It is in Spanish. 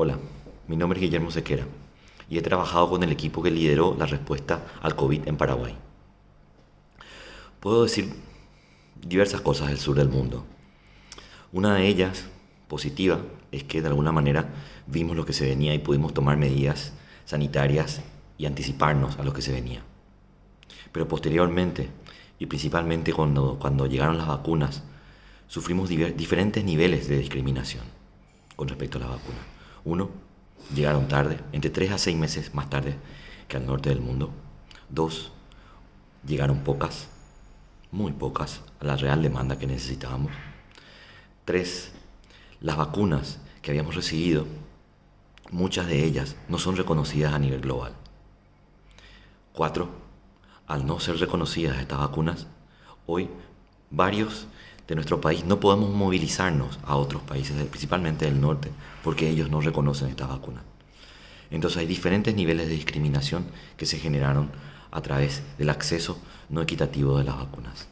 Hola, mi nombre es Guillermo Sequera y he trabajado con el equipo que lideró la respuesta al COVID en Paraguay. Puedo decir diversas cosas del sur del mundo. Una de ellas, positiva, es que de alguna manera vimos lo que se venía y pudimos tomar medidas sanitarias y anticiparnos a lo que se venía. Pero posteriormente, y principalmente cuando, cuando llegaron las vacunas, sufrimos diferentes niveles de discriminación con respecto a las vacunas. Uno, llegaron tarde, entre 3 a 6 meses más tarde que al norte del mundo. Dos, llegaron pocas, muy pocas, a la real demanda que necesitábamos. Tres, las vacunas que habíamos recibido, muchas de ellas no son reconocidas a nivel global. Cuatro, al no ser reconocidas estas vacunas, hoy varios de nuestro país no podemos movilizarnos a otros países, principalmente del norte, porque ellos no reconocen estas vacunas. Entonces hay diferentes niveles de discriminación que se generaron a través del acceso no equitativo de las vacunas.